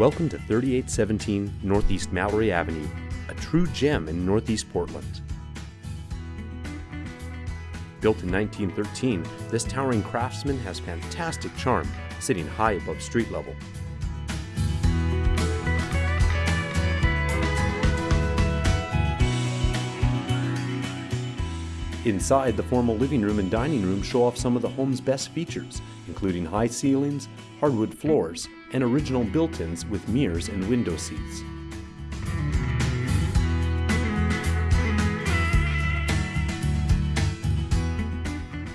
Welcome to 3817 Northeast Mallory Avenue, a true gem in Northeast Portland. Built in 1913, this towering craftsman has fantastic charm, sitting high above street level. Inside, the formal living room and dining room show off some of the home's best features, including high ceilings, hardwood floors, and original built-ins with mirrors and window seats.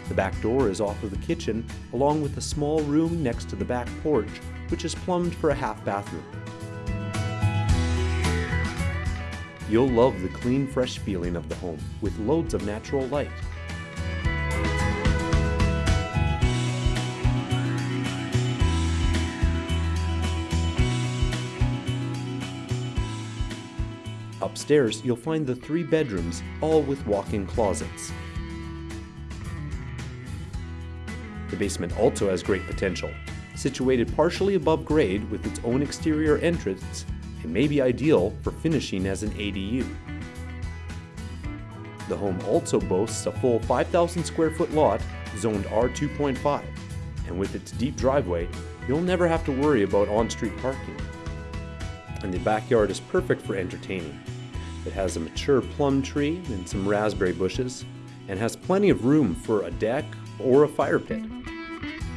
The back door is off of the kitchen, along with a small room next to the back porch, which is plumbed for a half bathroom. You'll love the clean, fresh feeling of the home, with loads of natural light. Upstairs, you'll find the three bedrooms, all with walk-in closets. The basement also has great potential. Situated partially above grade with its own exterior entrance, it may be ideal for finishing as an ADU. The home also boasts a full 5,000 square foot lot zoned R2.5, and with its deep driveway, you'll never have to worry about on-street parking. And the backyard is perfect for entertaining. It has a mature plum tree and some raspberry bushes, and has plenty of room for a deck or a fire pit.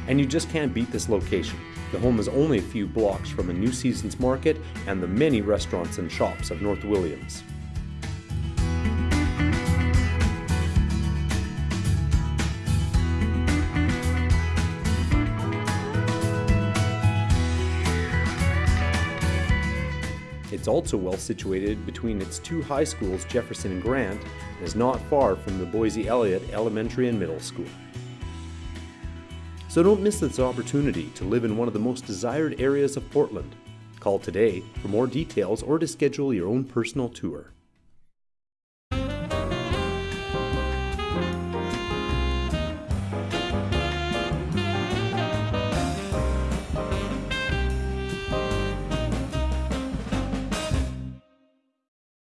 And you just can't beat this location. The home is only a few blocks from a New Seasons Market and the many restaurants and shops of North Williams. It's also well situated between its two high schools, Jefferson and Grant, and is not far from the Boise Eliot Elementary and Middle School. So don't miss this opportunity to live in one of the most desired areas of Portland. Call today for more details or to schedule your own personal tour.